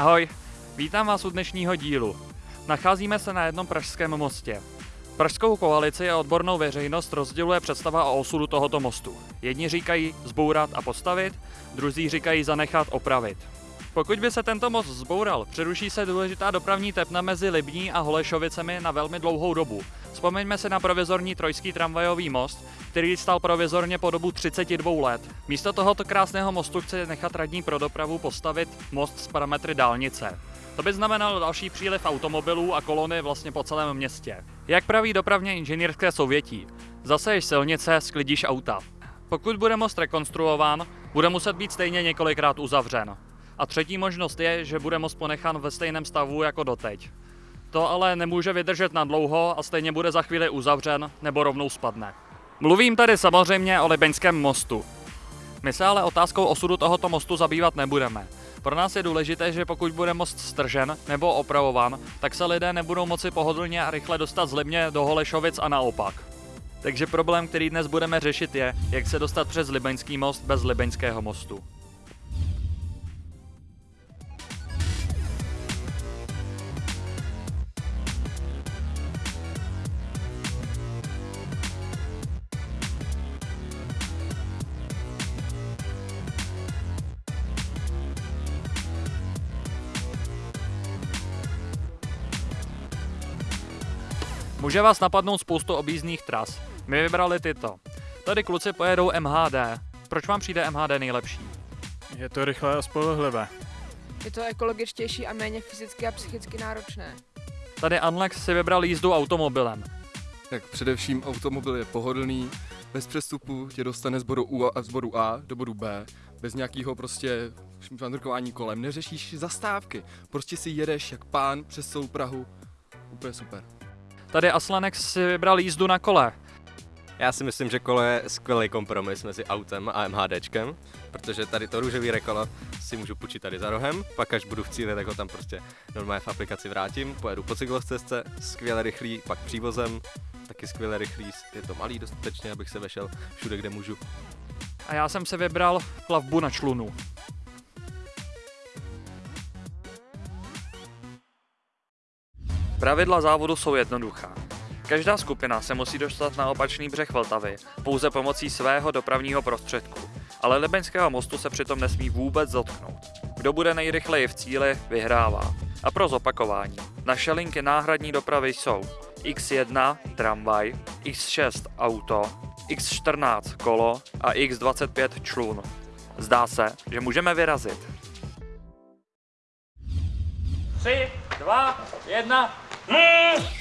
Ahoj, vítám vás u dnešního dílu. Nacházíme se na jednom pražském mostě. Pražskou koalici a odbornou veřejnost rozděluje představa o osudu tohoto mostu. Jedni říkají zbourat a postavit, druzí říkají zanechat opravit. Pokud by se tento most zboural, přeruší se důležitá dopravní tepna mezi Libní a Holešovicemi na velmi dlouhou dobu. Vzpomeňme se na provizorní trojský tramvajový most, který stal provizorně po dobu 32 let. Místo tohoto krásného mostu chce nechat radní pro dopravu postavit most s parametry dálnice. To by znamenalo další příliv automobilů a kolony vlastně po celém městě. Jak praví dopravně inženýrské souvětí, zaseješ silnice, sklidíš auta. Pokud bude most rekonstruován, bude muset být stejně několikrát uzavřen. A třetí možnost je, že bude most ponechan ve stejném stavu jako doteď. To ale nemůže vydržet na dlouho a stejně bude za chvíli uzavřen nebo rovnou spadne. Mluvím tady samozřejmě o Libeňském mostu. My se ale otázkou osudu tohoto mostu zabývat nebudeme. Pro nás je důležité, že pokud bude most stržen nebo opravován, tak se lidé nebudou moci pohodlně a rychle dostat z Libně do Holešovic a naopak. Takže problém, který dnes budeme řešit, je, jak se dostat přes Libeňský most bez Libeňského mostu. Může vás napadnout spoustu objízdných tras. My vybrali tyto. Tady kluci pojedou MHD. Proč vám přijde MHD nejlepší? Je to rychlé a spolehlivé. Je to ekologičtější a méně fyzicky a psychicky náročné. Tady Anlex si vybral jízdu automobilem. Tak především automobil je pohodlný, bez přestupu tě dostane z bodu, U a, z bodu A do bodu B, bez nějakého prostě šmandrkování kolem, neřešíš zastávky, prostě si jedeš jak pán přes celou Prahu, úplně super. Tady Aslanex si vybral jízdu na kole. Já si myslím, že kolo je skvělý kompromis mezi autem a MHDčkem, protože tady to růžový rekolo si můžu půjčit tady za rohem, pak až budu v cíli, tak ho tam prostě normálně v aplikaci vrátím, pojedu po cyklostezce, skvěle rychlý, pak přívozem, taky skvěle rychlý, je to malý dostatečně, abych se vešel všude, kde můžu. A já jsem si vybral plavbu na člunu. Pravidla závodu jsou jednoduchá. Každá skupina se musí dostat na opačný břeh Vltavy pouze pomocí svého dopravního prostředku, ale Libeňského mostu se přitom nesmí vůbec dotknout. Kdo bude nejrychleji v cíli, vyhrává. A pro zopakování, naše linky náhradní dopravy jsou X1 tramvaj, X6 auto, X14 kolo a X25 člun. Zdá se, že můžeme vyrazit. 3, 2, 1. Tak,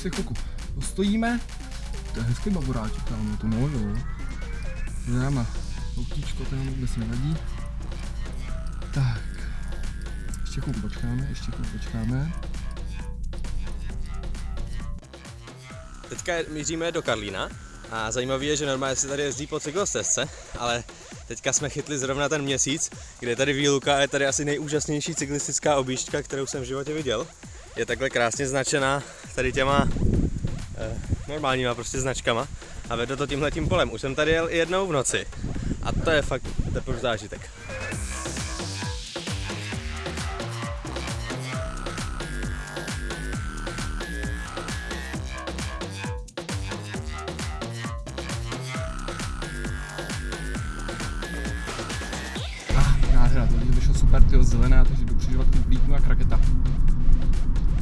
se chvilku postojíme. To je hezký baboráček tam, to no jo. Dáma, autíčko tam vůbec nevadí. Tak, ještě chvilku počkáme, ještě chvilku počkáme. Teďka míříme do Karlína a zajímavé je, že normálně se tady jezdí po cyklostezce, ale teďka jsme chytli zrovna ten měsíc, kde je tady výluka a je tady asi nejúžasnější cyklistická objížďka, kterou jsem v životě viděl. Je takhle krásně značená tady těma eh, normálníma prostě značkama a vede to tímhle tím polem. Už jsem tady jel jednou v noci a to je fakt teprve zážitek.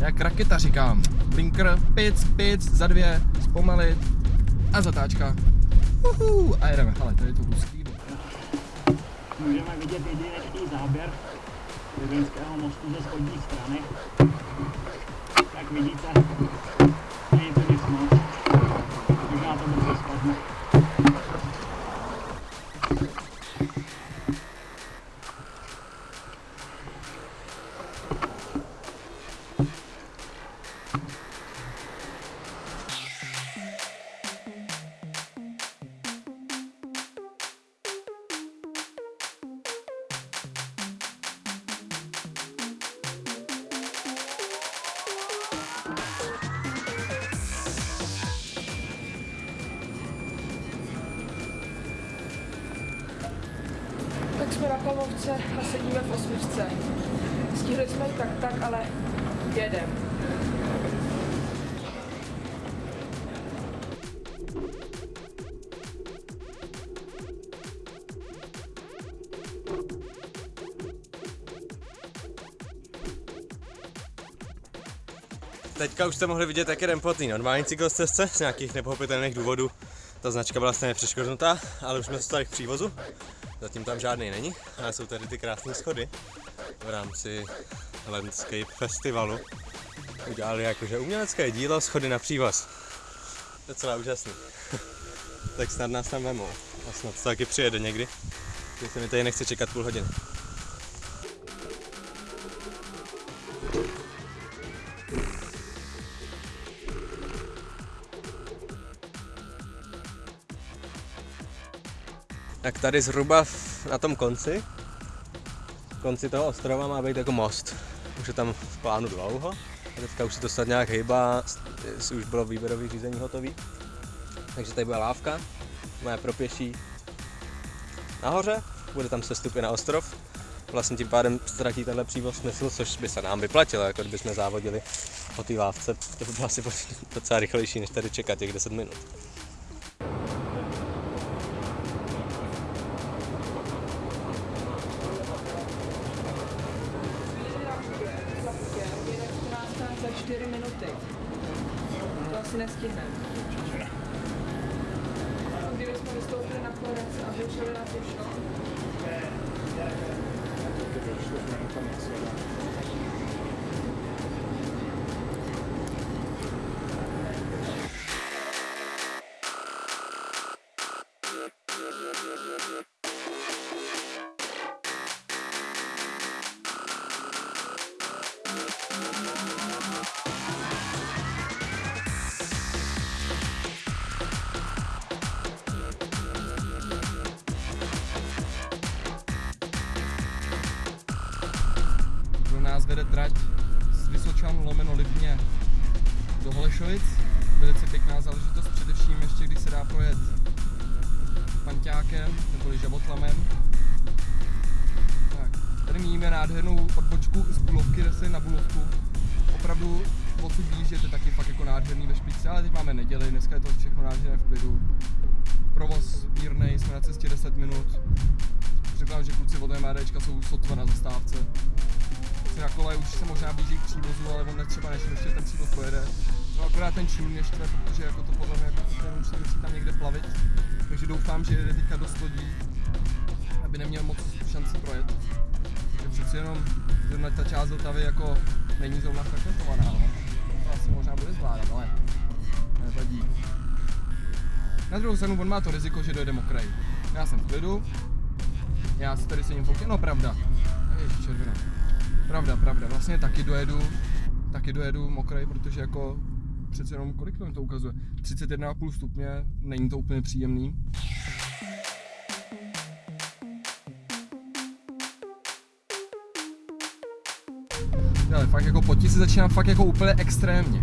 Jak raketa říkám. Blinker, pic, pic, za dvě, zpomalit a zatáčka. Uhu, a jedeme. Hele, tady je to hustý. Můžeme vidět jedinečný záběr Vězeňského mostu ze spodní strany. Jak vidíte, Palmovce a sedíme v osmičce. Stihli jsme ji tak tak, ale jedem. Teďka už jste mohli vidět, jak jdem po té normální cyklostezce z nějakých nepochopitelných důvodů. Ta značka byla stejně přeškodnutá, ale už jsme dostali k přívozu. Zatím tam žádný není, ale jsou tady ty krásné schody v rámci Landscape Festivalu. Udělali jakože umělecké dílo schody na přívoz. Docela úžasný. tak snad nás tam vemou. A snad to taky přijede někdy. Když se mi tady nechce čekat půl hodiny. Tak tady zhruba na tom konci, konci toho ostrova má být jako most. Už je tam v plánu dlouho. A teďka už se to snad nějak hýbá, už bylo výběrové řízení hotový. Takže tady bude lávka, moje pro pěší nahoře, bude tam sestupy na ostrov. Vlastně tím pádem ztratí tenhle přívoz smysl, což by se nám vyplatilo, jako kdybychom závodili po té lávce. To by bylo asi docela rychlejší, než tady čekat těch 10 minut. 4 minuty. To asi nestihneme. Kdybychom vystoupili na Florence a vyšli na Pušno, Pro vede trať z Vysočan lomeno Lipně do Holešovic. Velice pěkná záležitost, především ještě když se dá projet panťákem neboli žabotlamem. Tak, tady míníme nádhernou odbočku z Bulovky, zase na Bulovku. Opravdu odsud to je taky fakt jako nádherný ve špičce, ale teď máme neděli, dneska je to všechno nádherné v klidu. Provoz mírnej, jsme na cestě 10 minut. Řekl že kluci od MRDčka jsou sotva na zastávce na kole už se možná blíží k přívozu, ale on netřeba, než ještě ten přívoz pojede. No akorát ten mě štve, protože jako to podle mě jako ten musí, musí tam někde plavit. Takže doufám, že jede teďka dost lodí, aby neměl moc šancí projet. Takže přeci jenom zrovna ta část Vltavy jako není zrovna frekventovaná, no. To asi možná bude zvládat, ale nevadí. Na druhou stranu on má to riziko, že dojde mokrý. Já jsem v klidu, já si tady sedím v autě, no pravda. Ježiš, červená. Pravda, pravda, vlastně taky dojedu, taky dojedu mokrej, protože jako přece jenom kolik to ukazuje? 31,5 stupně, není to úplně příjemný. Ale fakt jako potí se začíná fakt jako úplně extrémně.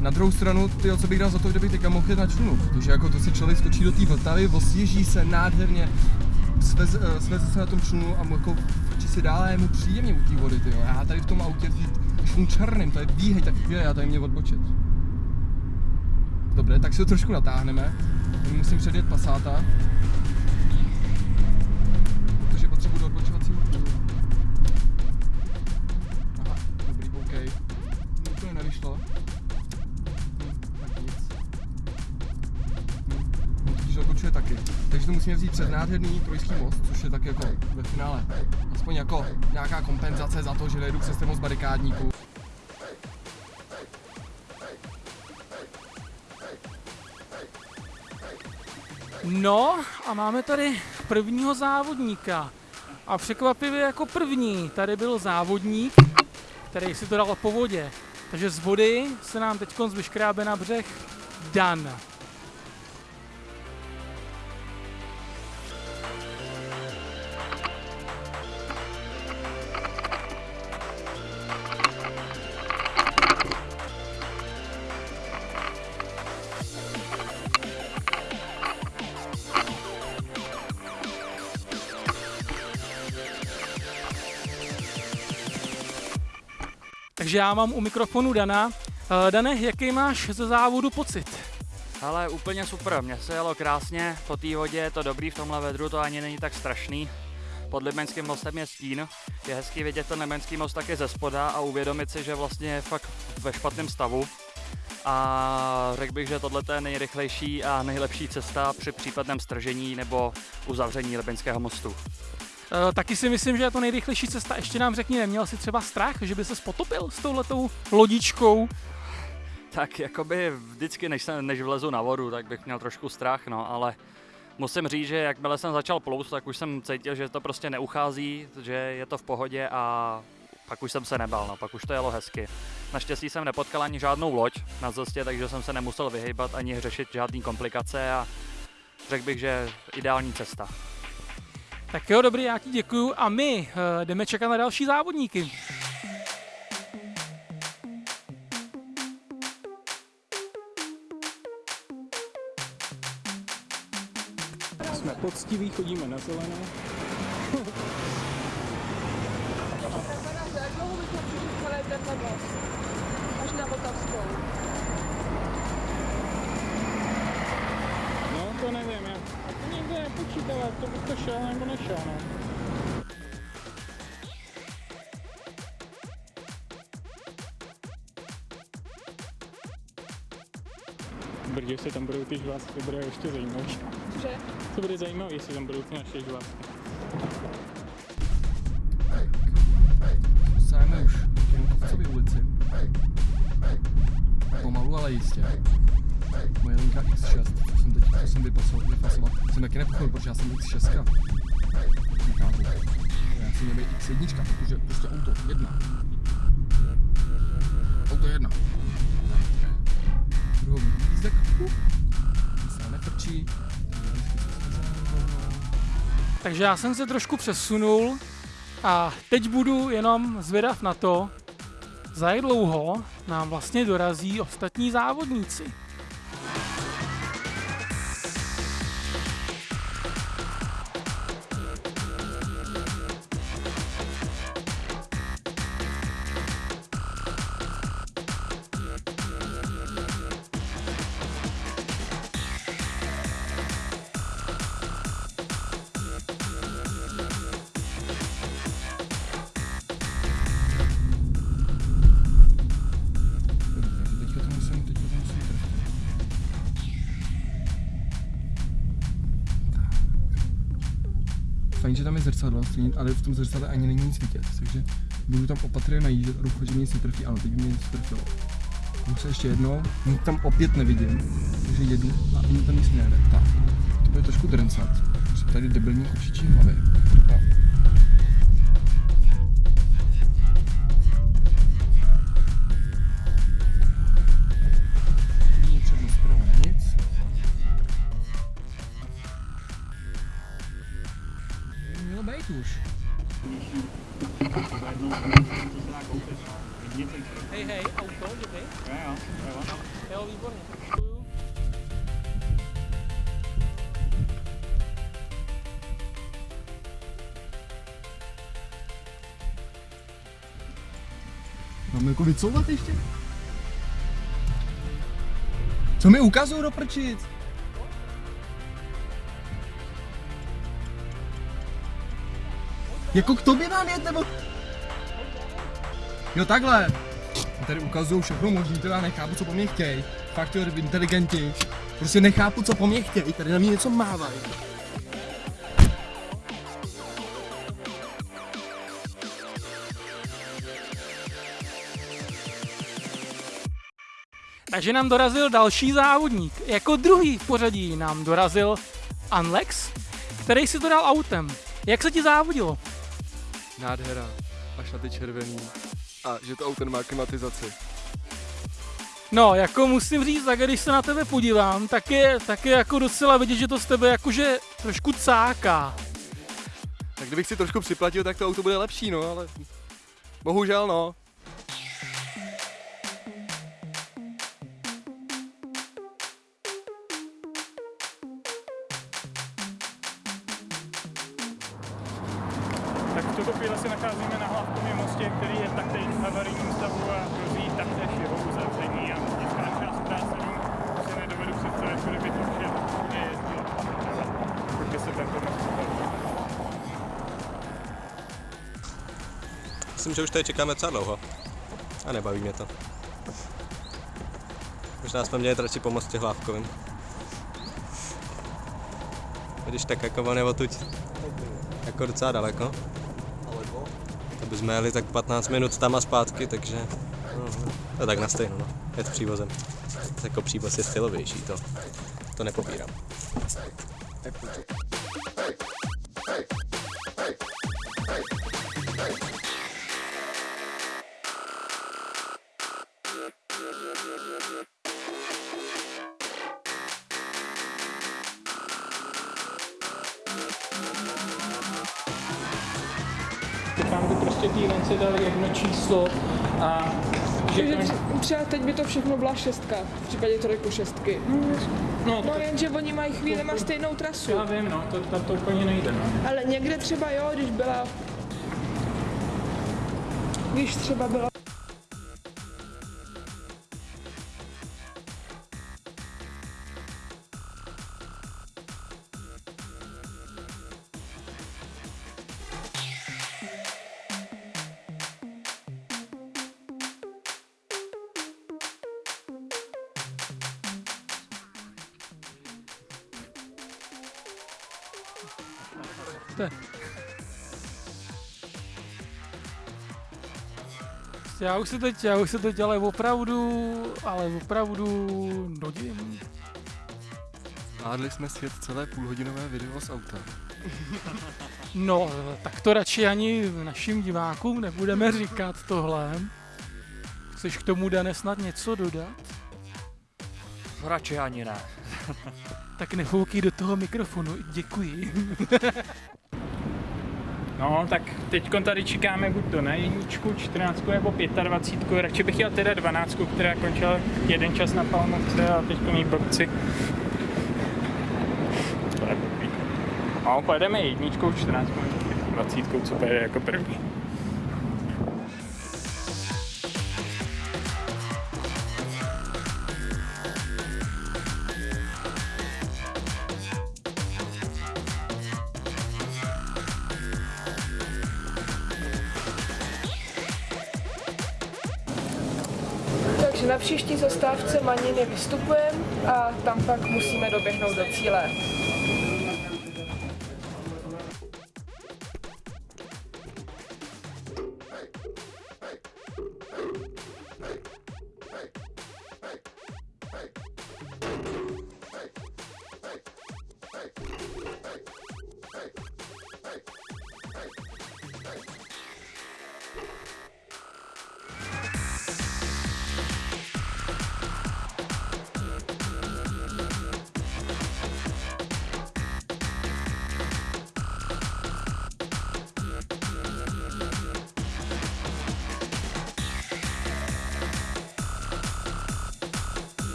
Na druhou stranu, ty co bych dal za to, kdyby teďka mohl jet na člunu, protože jako to si člověk skočí do té Vltavy, osvěží se nádherně, sveze, eh, sveze se na tom člunu a jako si dál a je mu příjemně u té vody, tyjo. Já tady v tom autě, když mu černým, to je výhej, tak chvíle, já tady mě odbočit. Dobře, tak si to trošku natáhneme. Musím předjet pasáta. Takže to musíme vzít před nádherný trojský most, což je tak jako ve finále aspoň jako nějaká kompenzace za to, že nejedu přes ten most barikádníků. No a máme tady prvního závodníka. A překvapivě jako první tady byl závodník, který si to dal po vodě. Takže z vody se nám teď vyškrábe na břeh Dan. Takže já mám u mikrofonu Dana. Eh, Dane, jaký máš ze závodu pocit? Ale úplně super, mně se jelo krásně, po té vodě je to dobrý, v tomhle vedru to ani není tak strašný. Pod Libeňským mostem je stín, je hezký vidět ten Libeňský most taky ze spoda a uvědomit si, že vlastně je fakt ve špatném stavu. A řekl bych, že tohle je nejrychlejší a nejlepší cesta při případném stržení nebo uzavření Libeňského mostu. Eh, Taky si myslím, že je to nejrychlejší cesta. Ještě nám řekni, neměl jsi třeba strach, že by se potopil s touhletou lodičkou? Tak jakoby vždycky, než, jsem, než vlezu na vodu, tak bych měl trošku strach, no, ale musím říct, že jakmile jsem začal plout, tak už jsem cítil, že to prostě neuchází, že je to v pohodě a pak už jsem se nebal, no, pak už to jelo hezky. Naštěstí jsem nepotkal ani žádnou loď na cestě, takže jsem se nemusel vyhýbat ani řešit žádný komplikace a řekl bych, že ideální cesta. Tak jo, dobrý, já ti děkuju a my uh, jdeme čekat na další závodníky. Jsme poctiví, chodíme na zelené. Znamená, jak dlouho bychom přišli celý tenhle most? Až na Vltavskou. No, to nevím, já a to nikdo nepočítal, jak to bych to šel nebo nešel, no. Brně se tam budou ty žvásky, to bude ještě zajímavý. Cože? To bude zajímavé, jestli tam budou ty naše žvásky. Jsem jsem vypasoval, vypasoval, jsem taky nepochopil, protože já jsem X6. Nechápu. Já si měl být X1, protože prostě auto jedna. Auto jedna. Druhový lístek. Uh. Se nefrčí. Takže já jsem se trošku přesunul a teď budu jenom zvědav na to, za jak dlouho nám vlastně dorazí ostatní závodníci. Že tam je zrcadlo, ale v tom zrcadle ani není nic vidět, takže budu tam opatrně najíždět a doufat, že mě nic netrefí. Ano, teď mě nic trefilo. Jdu se ještě jednou, nic tam opět nevidím, takže jedu a ani tam nic nejde. Tak, to bude trošku drncat. Jsou tady debilní kočičí hlavy. No. No. Vidíte, Hej, hej, auto, děkej. jo, jo, jo. Jo, výborně. Děkuju. Mám jako vycouvat ještě? Co mi ukazují do prčic? Jako k tobě mám jet, nebo? Jo takhle. Tady ukazují všechno možný, teda nechápu, co po mně chtějí. Fakt jo, inteligentní. Prostě nechápu, co po mně chtějí, tady na mě něco mávají. Takže nám dorazil další závodník. Jako druhý v pořadí nám dorazil Anlex, který si to dal autem. Jak se ti závodilo? Nádhera, až na ty červený. A že to auto nemá klimatizaci. No, jako musím říct, tak když se na tebe podívám, tak je, tak je jako docela vidět, že to z tebe jakože trošku cáká. Tak kdybych si trošku připlatil, tak to auto bude lepší, no, ale bohužel no. Tuto chvíli se nacházíme na hlavkovém mostě, který je taktéž v havarijním stavu a hrozí taktéž jeho uzavření a městská část práce si nedovedu představit, kudy by to vše všude jezdilo. Pokud by se tento most. Myslím, že už tady čekáme docela dlouho. A nebaví mě to. Možná jsme měli radši pomoct těch hlávkovým. Když tak jako on je odtud jako docela daleko. To bychom jeli tak 15 minut tam a zpátky, takže no, to je tak na stejno, no. Jet přívozem. Jako přívoz je stylovější, to, to nepopírám. Té vence dali jedno číslo a že třeba teď by to všechno byla šestka, v případě trojku šestky. no, No jenže oni mají chvíli má stejnou trasu. já vím, no, to, to, to úplně nejde, no. Ale někde třeba jo, když byla... Když třeba byla... Já už se teď, já už se teď ale opravdu, ale opravdu nudím. Zvládli jsme svět celé půlhodinové video z auta. No, tak to radši ani našim divákům nebudeme říkat tohle. Chceš k tomu, Dane, snad něco dodat? Radši ani ne. Tak nefoukej do toho mikrofonu, děkuji. No, tak teď tady čekáme buď to na jedničku, 14 nebo 25. Radši bych jel teda 12, která končila jeden čas na Palmovce a teď mý blbci. No, pojedeme jedničkou, 14 20, co pojede jako první. Zastávce Maniny vystupujeme a tam pak musíme doběhnout do cíle.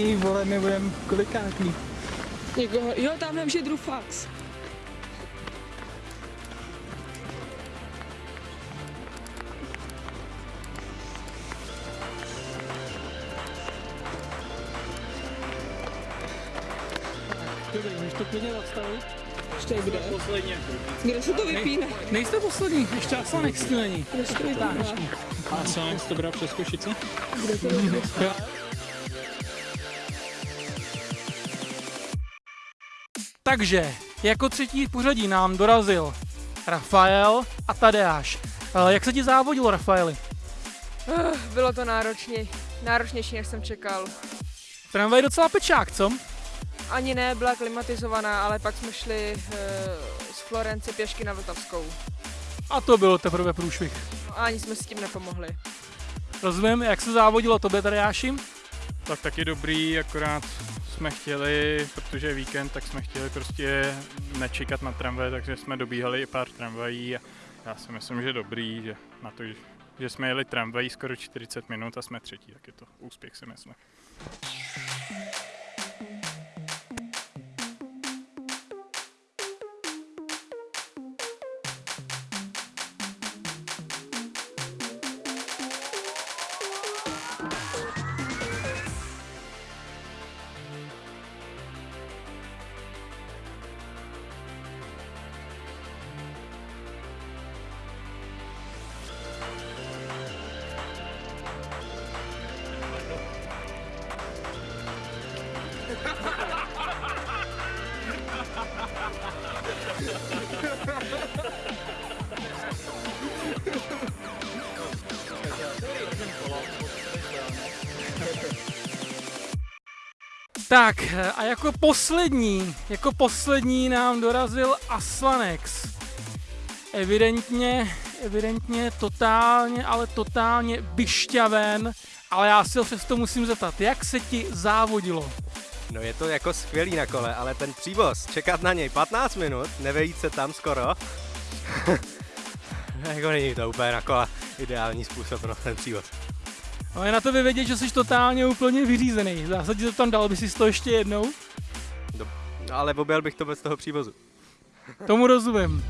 Ty vole, my budeme kolikátý. Někoho, jo, tamhle už je Drufax. Dobrý, můžeš to klidně zastavit? Ještě kde? Kde se to vypíne? Nejste poslední, ještě Aslanek tu není. Kde se to vypíne? A Silex to bral přes Košice? Takže, jako třetí v pořadí nám dorazil Rafael a Tadeáš. Eh, Jak se ti závodilo, Rafaeli? Uh, bylo to náročně, náročnější, než jsem čekal. Tramvaj je docela pečák, co? Ani ne, byla klimatizovaná, ale pak jsme šli uh, z Florence pěšky na Vltavskou. A to bylo teprve průšvih. A ani jsme s tím nepomohli. Rozumím, jak se závodilo tobě, Tadeáši? Tak taky dobrý, akorát jsme chtěli, protože je víkend, tak jsme chtěli prostě nečekat na tramvaj, takže jsme dobíhali i pár tramvají a já si myslím, že dobrý, že na to, že jsme jeli tramvají skoro 40 minut a jsme třetí, tak je to úspěch si myslím. Tak a jako poslední, jako poslední nám dorazil Aslanex. Evidentně, evidentně totálně, ale totálně vyšťaven, ale já si ho přesto musím zeptat, jak se ti závodilo? No je to jako skvělý na kole, ale ten přívoz, čekat na něj 15 minut, nevejít se tam skoro, jako není to úplně na kole ideální způsob pro ten přívoz. No je na to vědět, že jsi totálně úplně vyřízený. V zásadě to tam dal by si to ještě jednou? No, ale objel bych to bez toho přívozu. Tomu rozumím.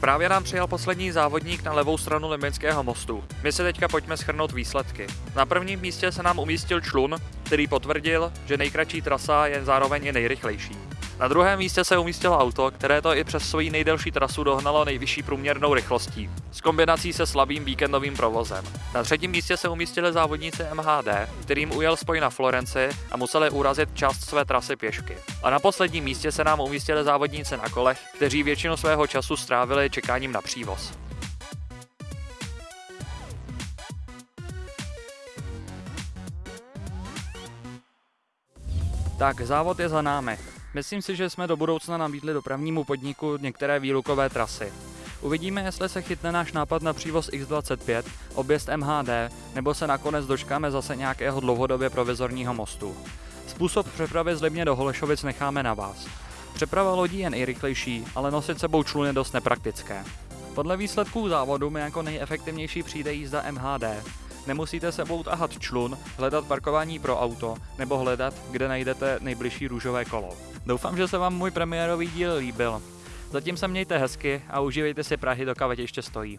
Právě nám přijel poslední závodník na levou stranu Limbinského mostu. My se teďka pojďme schrnout výsledky. Na prvním místě se nám umístil člun, který potvrdil, že nejkratší trasa je zároveň i nejrychlejší. Na druhém místě se umístilo auto, které to i přes svoji nejdelší trasu dohnalo nejvyšší průměrnou rychlostí, s kombinací se slabým víkendovým provozem. Na třetím místě se umístili závodníci MHD, kterým ujel spoj na Florenci a museli urazit část své trasy pěšky. A na posledním místě se nám umístili závodníci na kolech, kteří většinu svého času strávili čekáním na přívoz. Tak, závod je za námi. Myslím si, že jsme do budoucna nabídli dopravnímu podniku některé výlukové trasy. Uvidíme, jestli se chytne náš nápad na přívoz X25, objezd MHD, nebo se nakonec dočkáme zase nějakého dlouhodobě provizorního mostu. Způsob přepravy z Libně do Holešovic necháme na vás. Přeprava lodí je nejrychlejší, ale nosit sebou člun je dost nepraktické. Podle výsledků závodu mi jako nejefektivnější přijde jízda MHD. Nemusíte sebou tahat člun, hledat parkování pro auto nebo hledat, kde najdete nejbližší růžové kolo. Doufám, že se vám můj premiérový díl líbil. Zatím se mějte hezky a užívejte si Prahy, dokud ještě stojí.